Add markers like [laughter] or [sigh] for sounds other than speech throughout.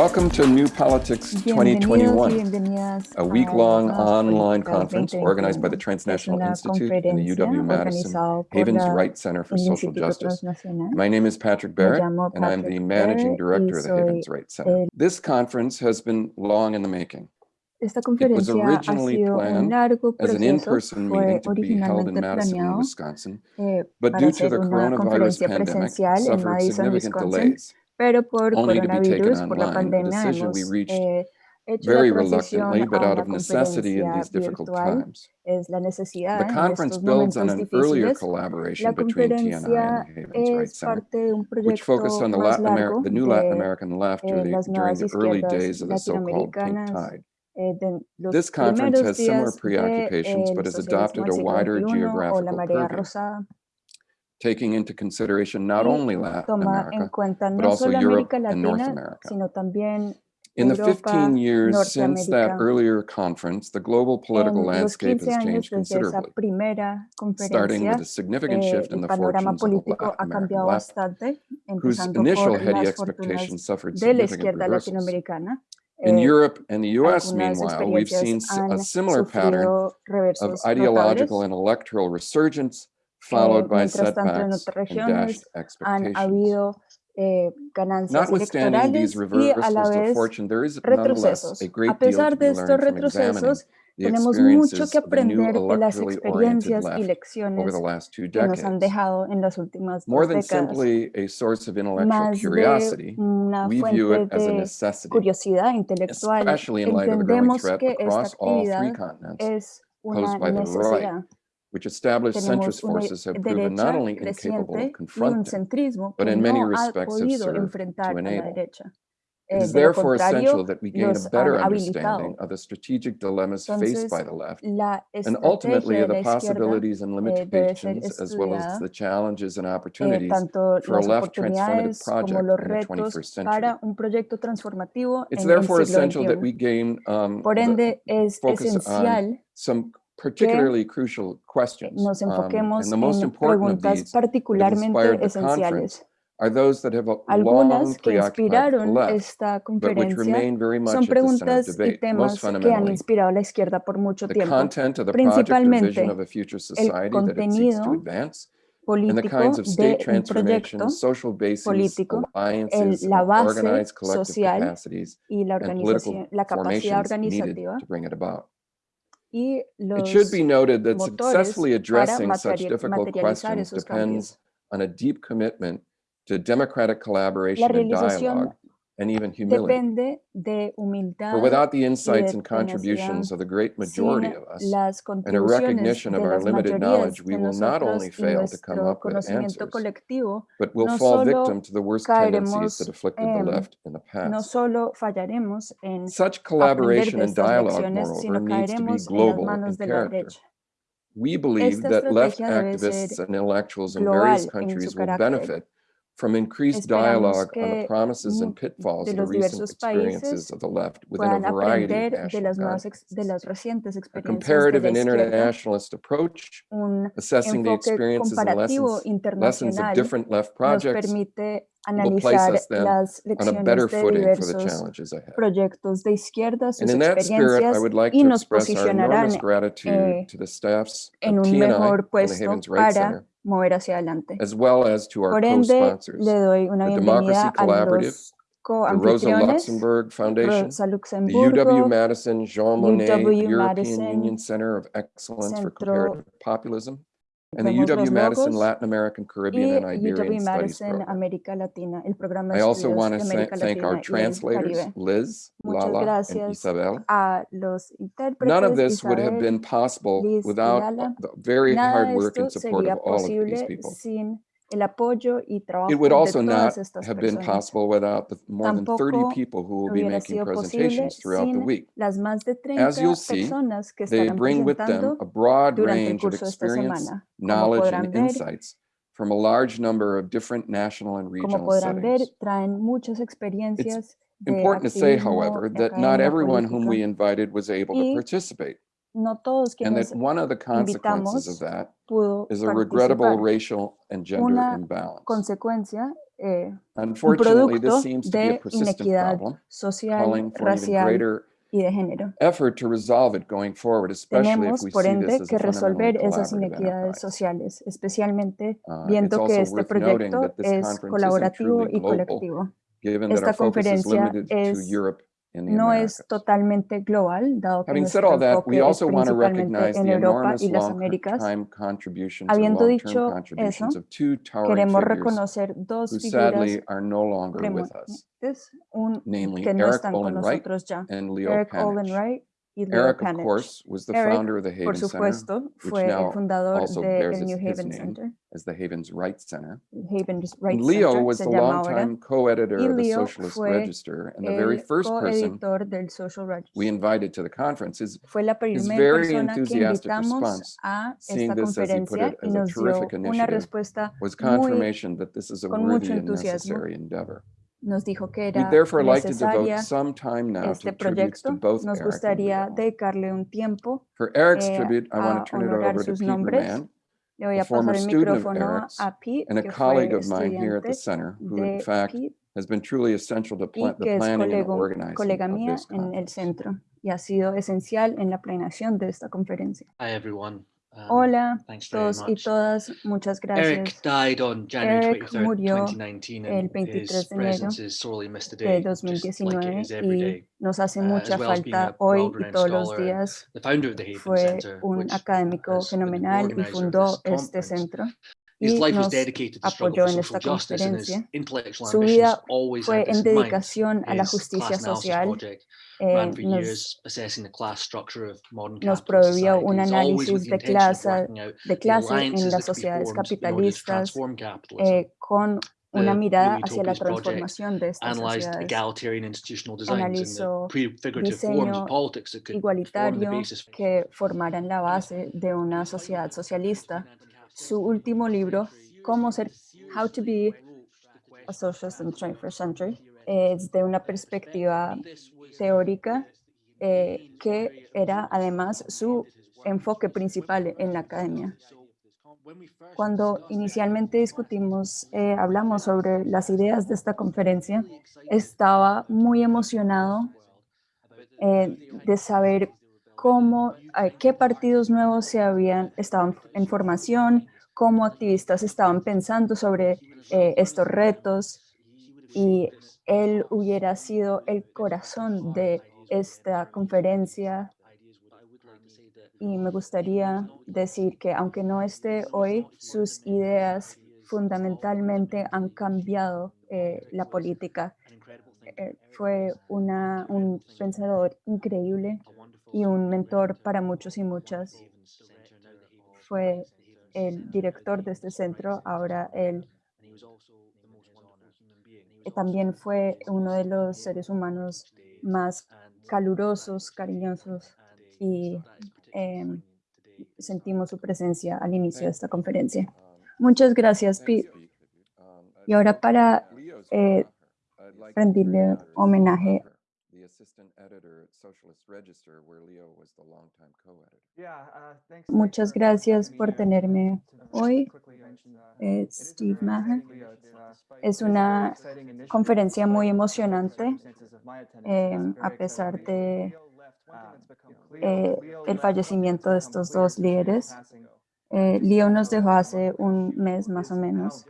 Welcome to New Politics 2021, a week-long online conference organized by the Transnational Institute and the UW-Madison Havens Rights Center for Social Justice. My name is Patrick Barrett, and I'm the Managing Director of the Havens Rights Center. This conference has been long in the making. Esta in-person meeting to be held in Madison, planeado but due to the coronavirus presencial suffered Madison, Wisconsin, pero por coronavirus, por la pandemia, hemos eh, hecho very la reluctantly, but out of necessity in these difficult times. Es la necesidad the conference builds on an earlier collaboration between TNI and Havens Right Center, which focused on the, Latin Ameri the new Latin American left during the early days of the so-called Pink Tide. This conference has similar preoccupations, but has adopted a wider geographical purview taking into consideration not only Latin America, but also Europe and North America. In the 15 years since that earlier conference, the global political landscape has changed considerably, starting with a significant shift in the fortunes of Latin America, whose initial heady expectations suffered significant reversals. In Europe and the US, meanwhile, we've seen a similar pattern of ideological and electoral resurgence followed by mientras tanto, en setbacks otras and regiones dashed han expectations. habido eh, ganancias Notwithstanding these electorales y a la vez fortune, there is nonetheless retrocesos. a pesar de estos retrocesos, tenemos mucho que aprender de las experiencias y lecciones que nos han dejado en las últimas More dos than décadas. simply a source of intellectual Más de curiosity, una we view fuente it as a de necessity, curiosidad intelectual, especially in light of the growing entendemos threat que esta actividad es una posed by the right, necesidad. Which established centrist Tenemos una forces have proven not derecha only incapable of creciente y un confronting, centrismo but que in many no ha respects have podido served enfrentar to a la enable. derecha. It Eh, is de lo therefore essential contrario, that we gain a los better han understanding habilitado. of the strategic dilemmas faced by Entonces, the left la and ultimately estrategia of de the la izquierda possibilities and eh, debe ser limitations as well as estudiada, the challenges and eh, opportunities tanto for a las left transformative oportunidades como project los in the retos 21st century. para un proyecto transformativo It's en el therefore siglo essential that XXI. we gain um, Por the ende, es focus on esencial some particularly crucial questions. nos Um, enfoquemos and the most en preguntas particularmente esenciales. are those that have long Algunas que inspiraron left, esta conferencia son preguntas y temas que han inspirado a la izquierda por mucho the tiempo. Principalmente a to contenido advance, and the político kinds of state de un proyecto político, el, alliances, la base social y la, organización, la capacidad organizativa it about. y It los should be noted that successfully addressing such difficult questions depends on a deep commitment to democratic collaboration and dialogue, and even humility. depende de humildad For without the insights and contributions of the great majority of us, and a recognition of our limited knowledge, we will not only fail to come up with answers, but will no fall victim to the worst tendencies that afflicted the left in the no past. solo fallaremos en Such collaboration and dialogue, moreover, needs to be caeremos en las global in manos de la character. We believe that left activists and intellectuals in various countries will benefit from increased dialogue on the promises and pitfalls of the recent experiences of the left within a variety of national las, nuevas ex- de contexts. A comparative and internationalist approach, assessing the experiences and lessons, lessons of different left projects will place us then on a better footing for the challenges ahead. proyectos de izquierda, And in that spirit, I would like to express our enormous gratitude eh, to the staffs of TNI and the Havens Wright para Center, mover hacia adelante. as well as to our Por ende, le doy una the Democracy bienvenida a Collaborative, los the Rosa Luxemburg Foundation, Rosa the UW-Madison Jean Monnet European UW-Madison Union Center of Excellence for Comparative Populism, and the UW-Madison Latin American, Caribbean, and Iberian UW Madison. América Latina, el programa I also want to thank our Latina el translators, Liz, Muchas Lala, and Isabel. None of this would have been possible Liz without Lala. the very Nada hard work and support of all of these people. El apoyo y trabajo It would de also todas not estas have been personas. possible without the more than 30 Tampoco people who will be hubiera making sido posible presentations throughout the sin week. las más de As you'll see, personas que They estarán bring with them presentando a broad durante el range of curso de esta experience, semana. Como knowledge, podrán and ver, insights from a large number of different national and como regional podrán ver, settings. traen muchas experiencias de Important to say, activismo, however, that not everyone whom we invited was able to Y participate. No todos And quienes that one of the consequences of invitamos that pudo is a regrettable participar. racial and gender Una imbalance. consecuencia, eh, un Unfortunately, producto this seems to be a de persistent inequidad problem, social, racial greater y de género. effort to resolve it going forward, especially if Tenemos, we por ende, this as que resolver esas inequidades sociales, especialmente Uh, it's viendo que este worth noting proyecto that this es colaborativo y colectivo. given that Esta our focus is conferencia es- And the No Americas. es totalmente global, dado que Having said all that, we also want to recognize the enormous long-time contributions and Habiendo dicho contributions eso, of two towering Queremos reconocer dos who sadly are no longer with us, un, namely que no Eric Olin Wright ya. and Leo Eric Panitch. Olin Wright y Leo Eric, of course, was the Eric, founder of the Haven supuesto, Center, which now also bears his, his, name Center. as the Haven's Right Center. Haven's right Leo Center was the longtime co-editor of the Socialist Register and the very first person we invited to the conference. Is his very enthusiastic response, seeing this as he put it as a terrific initiative, was confirmation muy, that this is a worthy and necessary endeavor. Nos dijo que era therefore like to devote necesaria some time now to este proyecto. both Nos gustaría dedicarle un tiempo. For Eric's eh, tribute, I want a to turn it honorar over to sus nombres. Le voy a pasar el student of micrófono Eric's a Pete, and a que fue colleague of mine here at the estudiante center, who de in fact Pete has been truly essential to y pla- the que es colega of mía this en el centro y ha sido esencial en la planeación de esta conferencia. Hi everyone. Um, Hola, todos y todas, muchas Eric gracias. died on January Eric 23rd, murió 2019, el and 23 his de enero de today, just like it 2019 is every y nos hace uh, mucha falta hoy y todos los días. Fue un académico fenomenal y fundó este centro y life was nos dedicated to struggle apoyó for en esta justice, and his conferencia. intellectual Su ambitions vida always fue en dedicación a la justicia social. project eh, nos, years, assessing the class structure of modern nos prohibió un análisis de clase, de clase en las sociedades capitalistas eh, con una mirada hacia la transformación de estas sociedades. Analizó diseño igualitario que formaran la base de una sociedad socialista. Su último libro, Cómo ser, How to be a Socialist in the 21st Century, es de una perspectiva teórica eh, que era además su enfoque principal en la academia. Cuando inicialmente discutimos, eh, hablamos sobre las ideas de esta conferencia, estaba muy emocionado eh, de saber cómo, qué partidos nuevos se habían, estaban en formación, cómo activistas estaban pensando sobre eh, estos retos. Y él hubiera sido el corazón de esta conferencia. Y me gustaría decir que aunque no esté hoy, sus ideas fundamentalmente han cambiado eh, la política. Eh, fue una, un pensador increíble y un mentor para muchos y muchas. Fue el director de este centro, ahora él también fue uno de los seres humanos más calurosos, cariñosos y em, sentimos su presencia al inicio de esta conferencia. Muchas gracias, Pete. Y ahora para eh, rendirle homenaje Muchas gracias por tenerme hoy, eh, Steve Maher. Es una conferencia muy emocionante, eh, a pesar de eh, el fallecimiento de estos dos líderes. Eh, Leo nos dejó hace un mes más o menos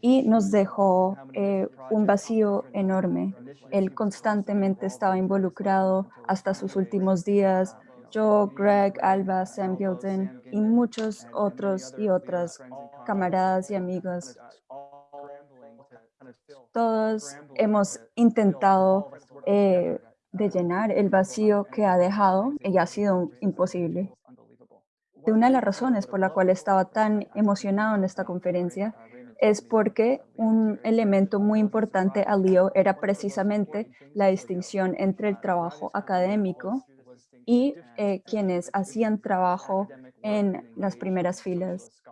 y nos dejó eh, un vacío enorme. Él constantemente estaba involucrado hasta sus últimos días. Yo, Greg, Alba, Sam Gilden y muchos otros y otras camaradas y amigos. Todos hemos intentado eh, de llenar el vacío que ha dejado y ha sido imposible. Una de las razones por la cual estaba tan emocionado en esta conferencia es porque un elemento muy importante a Leo era precisamente la distinción entre el trabajo académico y eh, quienes hacían trabajo en las primeras filas.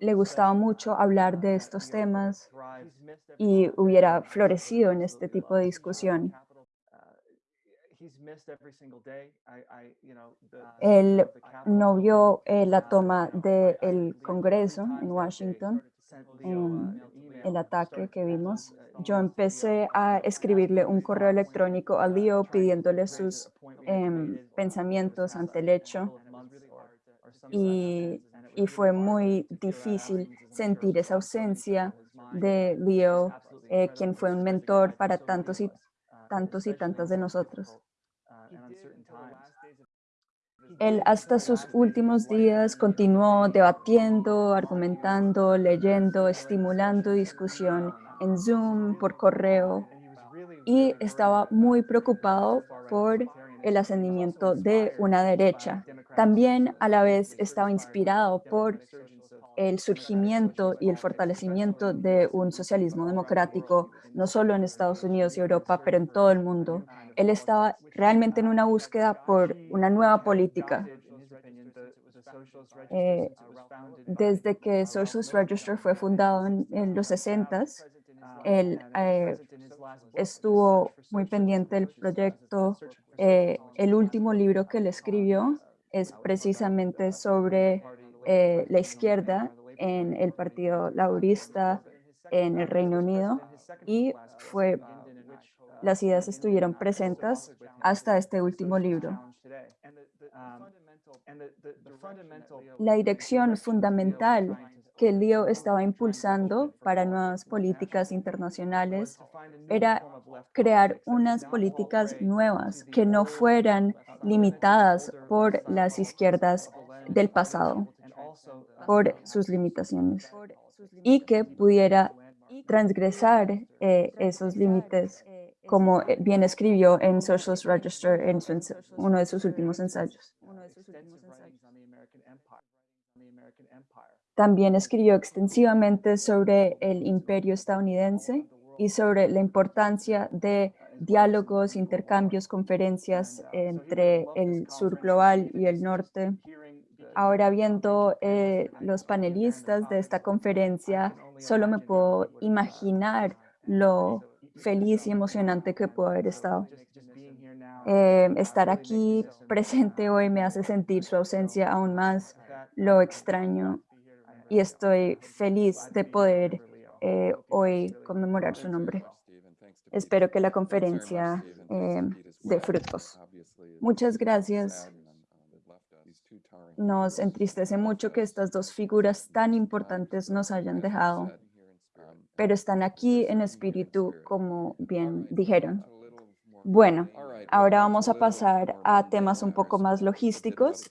Le gustaba mucho hablar de estos temas y hubiera florecido en este tipo de discusión. Él no vio eh, la toma del Congreso en Washington, en el ataque que vimos. Yo empecé a escribirle un correo electrónico a Leo pidiéndole sus em, pensamientos ante el hecho y, y fue muy difícil sentir esa ausencia de Leo, eh, quien fue un mentor para tantos y tantos y tantas de nosotros. Él hasta sus últimos días continuó debatiendo, argumentando, leyendo, estimulando discusión en Zoom, por correo, y estaba muy preocupado por el ascendimiento de una derecha. También a la vez estaba inspirado por el surgimiento y el fortalecimiento de un socialismo democrático, no solo en Estados Unidos y Europa, pero en todo el mundo. Él estaba realmente en una búsqueda por una nueva política. Eh, desde que Socialist Register fue fundado en, los 60s, él eh, estuvo muy pendiente del proyecto. Eh, el último libro que él escribió es precisamente sobre eh, la izquierda en el Partido Laborista en el Reino Unido y fue, las ideas estuvieron presentes hasta este último libro. La dirección fundamental que Leo estaba impulsando para nuevas políticas internacionales era crear unas políticas nuevas que no fueran limitadas por las izquierdas del pasado por sus limitaciones y que pudiera transgresar eh, esos límites, como bien escribió en Socialist Register en uno de sus últimos ensayos. También escribió extensivamente sobre el imperio estadounidense y sobre la importancia de diálogos, intercambios, conferencias entre el sur global y el norte Ahora viendo eh, los panelistas de esta conferencia, solo me puedo imaginar lo feliz y emocionante que puedo haber estado. Eh, estar aquí presente hoy me hace sentir su ausencia aún más, lo extraño y estoy feliz de poder eh, hoy conmemorar su nombre. Espero que la conferencia dé frutos. Muchas gracias. Nos entristece mucho que estas dos figuras tan importantes nos hayan dejado, pero están aquí en espíritu, como bien dijeron. Bueno, ahora vamos a pasar a temas un poco más logísticos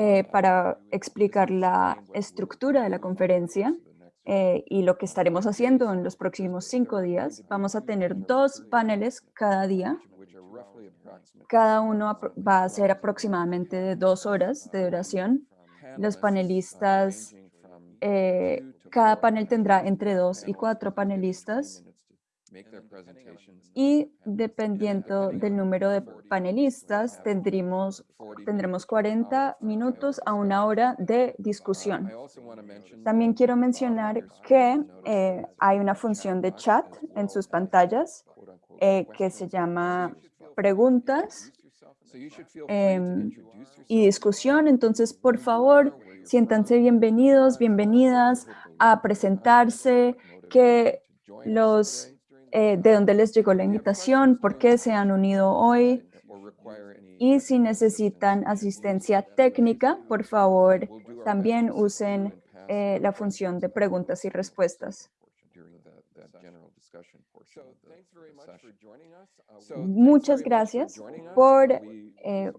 eh, para explicar la estructura de la conferencia eh, y lo que estaremos haciendo en los próximos cinco días. Vamos a tener dos paneles cada día cada uno va a ser aproximadamente de dos horas de duración. Los panelistas, eh, cada panel tendrá entre dos y cuatro panelistas. Y dependiendo del número de panelistas, tendremos, tendremos 40 minutos a una hora de discusión. También quiero mencionar que eh, hay una función de chat en sus pantallas eh, que se llama preguntas. y discusión. Entonces, por favor, siéntanse bienvenidos, bienvenidas a presentarse, que los, eh, de dónde les llegó la invitación, por qué se han unido hoy. Y si necesitan asistencia técnica, por favor, también usen eh, la función de preguntas y respuestas. Muchas gracias por, eh,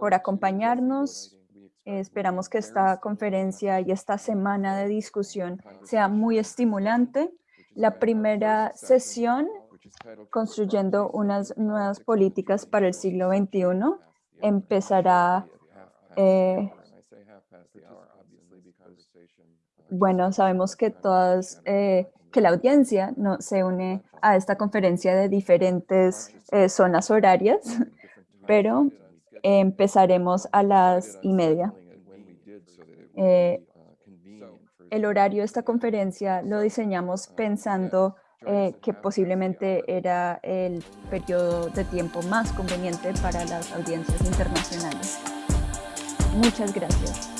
por acompañarnos. Esperamos que esta conferencia y esta semana de discusión sea muy estimulante. La primera sesión, construyendo unas nuevas políticas para el siglo XXI, empezará eh, bueno, sabemos que todas eh, que la audiencia no, se une a esta conferencia de diferentes eh, zonas horarias, [laughs] pero Empezaremos a las y media. El horario de esta conferencia lo diseñamos pensando eh, que posiblemente era el periodo de tiempo más conveniente para las audiencias internacionales. Muchas gracias.